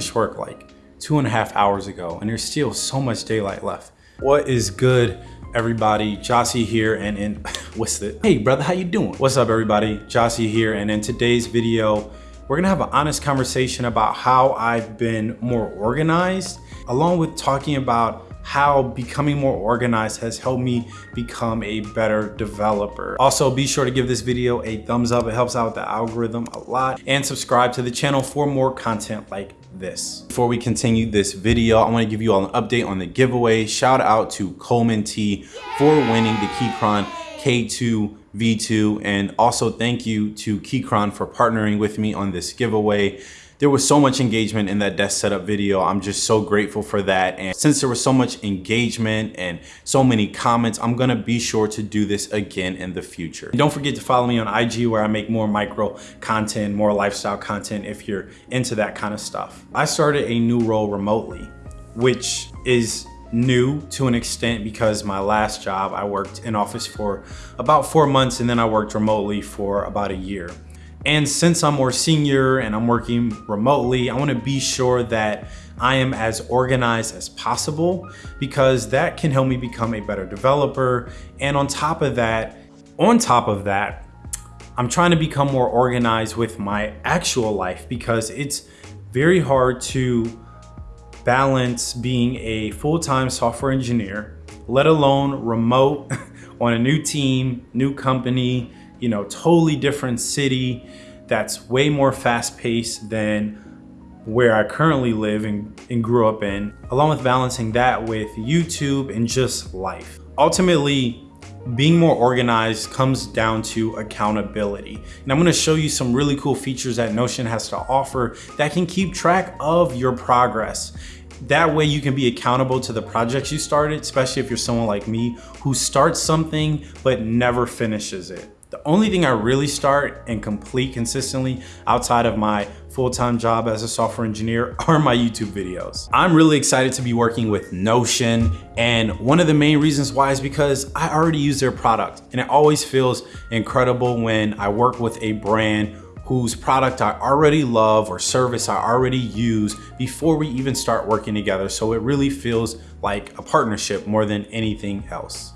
finished work like two and a half hours ago and there's still so much daylight left. What is good, everybody? Jossie here and in, what's the, hey brother, how you doing? What's up everybody? Jossie here and in today's video, we're gonna have an honest conversation about how I've been more organized, along with talking about how becoming more organized has helped me become a better developer. Also, be sure to give this video a thumbs up. It helps out the algorithm a lot and subscribe to the channel for more content like this. Before we continue this video, I wanna give you all an update on the giveaway. Shout out to Coleman T for winning the Keychron K2 V2 and also thank you to Keychron for partnering with me on this giveaway there was so much engagement in that desk setup video. I'm just so grateful for that. And since there was so much engagement and so many comments, I'm gonna be sure to do this again in the future. And don't forget to follow me on IG where I make more micro content, more lifestyle content if you're into that kind of stuff. I started a new role remotely, which is new to an extent because my last job I worked in office for about four months and then I worked remotely for about a year. And since I'm more senior and I'm working remotely, I wanna be sure that I am as organized as possible because that can help me become a better developer. And on top of that, on top of that, I'm trying to become more organized with my actual life because it's very hard to balance being a full-time software engineer, let alone remote on a new team, new company, you know, totally different city that's way more fast paced than where I currently live and, and grew up in, along with balancing that with YouTube and just life. Ultimately, being more organized comes down to accountability. And I'm gonna show you some really cool features that Notion has to offer that can keep track of your progress. That way you can be accountable to the projects you started, especially if you're someone like me who starts something but never finishes it. The only thing I really start and complete consistently outside of my full-time job as a software engineer are my YouTube videos. I'm really excited to be working with Notion and one of the main reasons why is because I already use their product and it always feels incredible when I work with a brand whose product I already love or service I already use before we even start working together. So it really feels like a partnership more than anything else.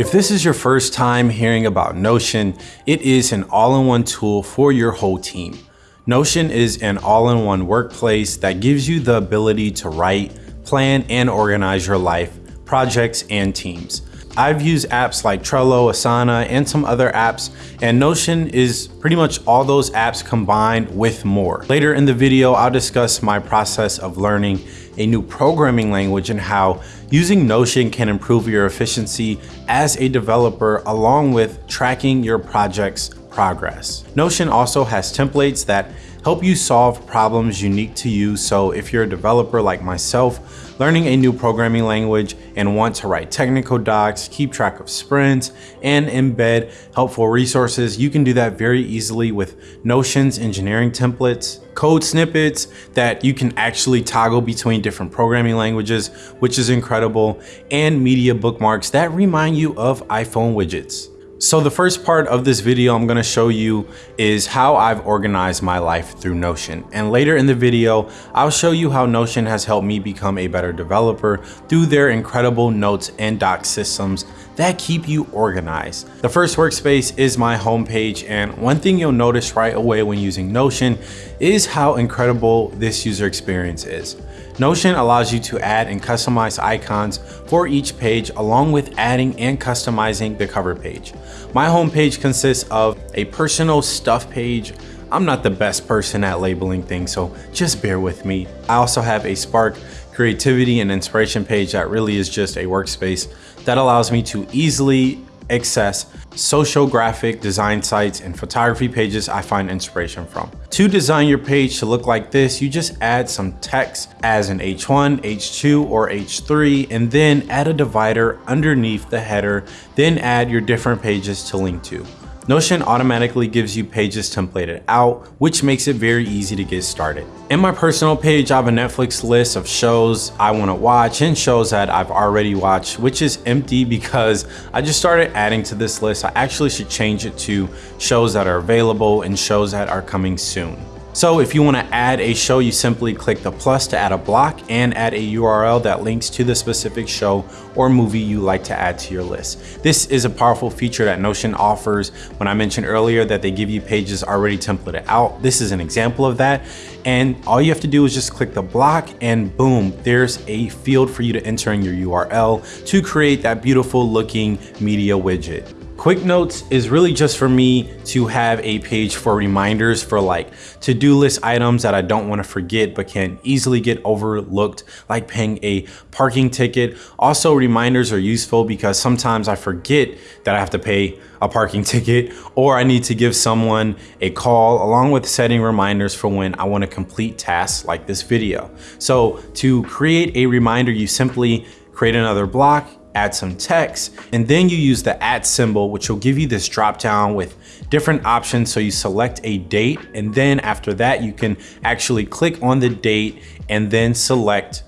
If this is your first time hearing about Notion, it is an all-in-one tool for your whole team. Notion is an all-in-one workplace that gives you the ability to write, plan, and organize your life, projects, and teams. I've used apps like Trello, Asana, and some other apps, and Notion is pretty much all those apps combined with more. Later in the video, I'll discuss my process of learning a new programming language and how using Notion can improve your efficiency as a developer along with tracking your project's progress. Notion also has templates that help you solve problems unique to you. So if you're a developer like myself, learning a new programming language and want to write technical docs, keep track of sprints, and embed helpful resources, you can do that very easily with Notion's engineering templates, code snippets that you can actually toggle between different programming languages, which is incredible, and media bookmarks that remind you of iPhone widgets. So the first part of this video I'm gonna show you is how I've organized my life through Notion. And later in the video, I'll show you how Notion has helped me become a better developer through their incredible notes and doc systems that keep you organized. The first workspace is my homepage and one thing you'll notice right away when using Notion is how incredible this user experience is. Notion allows you to add and customize icons for each page along with adding and customizing the cover page. My homepage consists of a personal stuff page, I'm not the best person at labeling things, so just bear with me. I also have a Spark creativity and inspiration page that really is just a workspace that allows me to easily access social graphic design sites and photography pages I find inspiration from. To design your page to look like this, you just add some text as an H1, H2, or H3, and then add a divider underneath the header, then add your different pages to link to. Notion automatically gives you pages templated out, which makes it very easy to get started. In my personal page, I have a Netflix list of shows I wanna watch and shows that I've already watched, which is empty because I just started adding to this list. I actually should change it to shows that are available and shows that are coming soon. So if you wanna add a show, you simply click the plus to add a block and add a URL that links to the specific show or movie you like to add to your list. This is a powerful feature that Notion offers. When I mentioned earlier that they give you pages already templated out, this is an example of that. And all you have to do is just click the block and boom, there's a field for you to enter in your URL to create that beautiful looking media widget. Quick Notes is really just for me to have a page for reminders for like to-do list items that I don't want to forget but can easily get overlooked like paying a parking ticket. Also reminders are useful because sometimes I forget that I have to pay a parking ticket or I need to give someone a call along with setting reminders for when I want to complete tasks like this video. So to create a reminder you simply create another block add some text, and then you use the at symbol, which will give you this drop down with different options. So you select a date, and then after that, you can actually click on the date and then select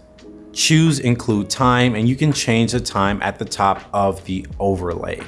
choose include time, and you can change the time at the top of the overlay.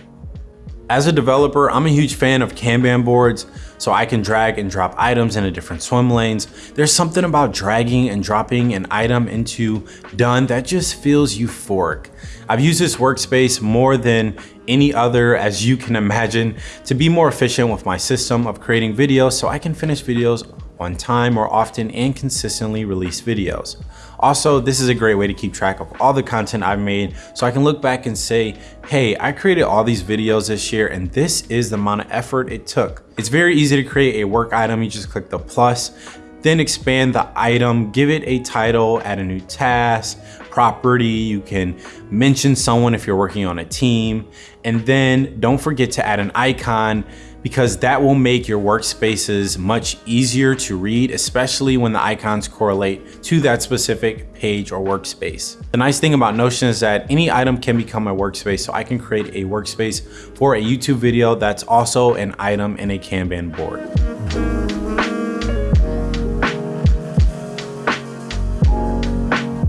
As a developer, I'm a huge fan of Kanban boards, so I can drag and drop items into different swim lanes. There's something about dragging and dropping an item into done that just feels euphoric. I've used this workspace more than any other, as you can imagine, to be more efficient with my system of creating videos so I can finish videos on time more often and consistently release videos. Also, this is a great way to keep track of all the content I've made so I can look back and say, hey, I created all these videos this year and this is the amount of effort it took. It's very easy to create a work item. You just click the plus, then expand the item, give it a title, add a new task, property. You can mention someone if you're working on a team. And then don't forget to add an icon because that will make your workspaces much easier to read, especially when the icons correlate to that specific page or workspace. The nice thing about Notion is that any item can become a workspace. So I can create a workspace for a YouTube video that's also an item in a Kanban board.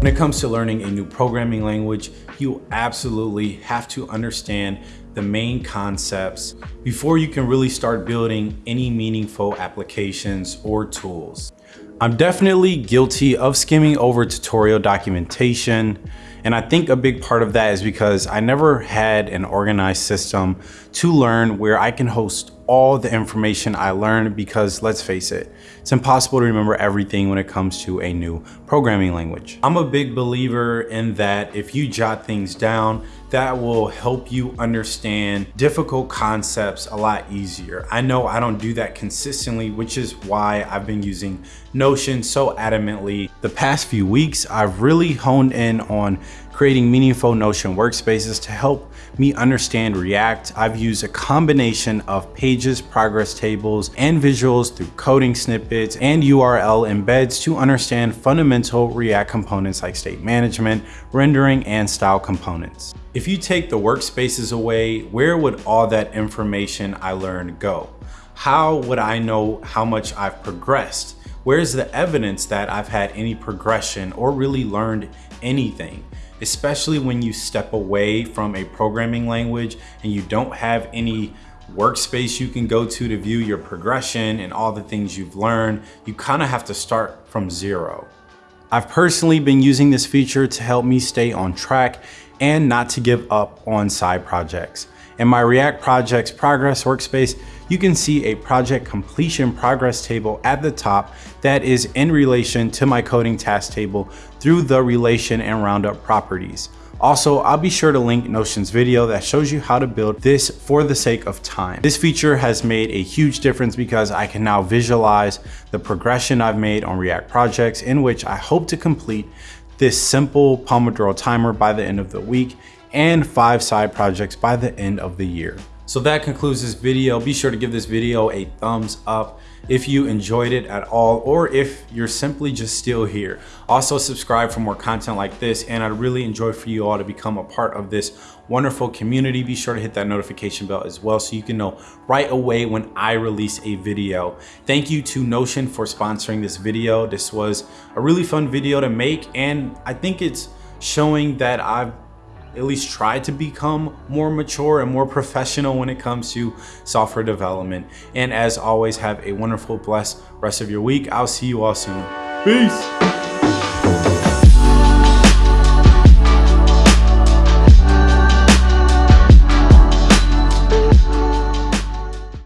When it comes to learning a new programming language, you absolutely have to understand the main concepts before you can really start building any meaningful applications or tools. I'm definitely guilty of skimming over tutorial documentation. And I think a big part of that is because I never had an organized system to learn where I can host all the information I learned because let's face it, it's impossible to remember everything when it comes to a new programming language. I'm a big believer in that if you jot things down, that will help you understand difficult concepts a lot easier. I know I don't do that consistently, which is why I've been using Notion so adamantly. The past few weeks, I've really honed in on creating meaningful Notion workspaces to help me understand React. I've used a combination of pages, progress tables, and visuals through coding snippets and URL embeds to understand fundamental React components like state management, rendering, and style components. If you take the workspaces away, where would all that information I learned go? How would I know how much I've progressed? Where's the evidence that I've had any progression or really learned anything? especially when you step away from a programming language and you don't have any workspace you can go to to view your progression and all the things you've learned, you kind of have to start from zero. I've personally been using this feature to help me stay on track and not to give up on side projects. In my React Projects Progress workspace, you can see a project completion progress table at the top that is in relation to my coding task table through the relation and rollup properties. Also, I'll be sure to link Notion's video that shows you how to build this for the sake of time. This feature has made a huge difference because I can now visualize the progression I've made on React projects in which I hope to complete this simple Pomodoro timer by the end of the week and five side projects by the end of the year. So that concludes this video. Be sure to give this video a thumbs up if you enjoyed it at all or if you're simply just still here. Also subscribe for more content like this and I'd really enjoy for you all to become a part of this wonderful community. Be sure to hit that notification bell as well so you can know right away when I release a video. Thank you to Notion for sponsoring this video. This was a really fun video to make and I think it's showing that I've at least try to become more mature and more professional when it comes to software development. And as always, have a wonderful, blessed rest of your week. I'll see you all soon. Peace.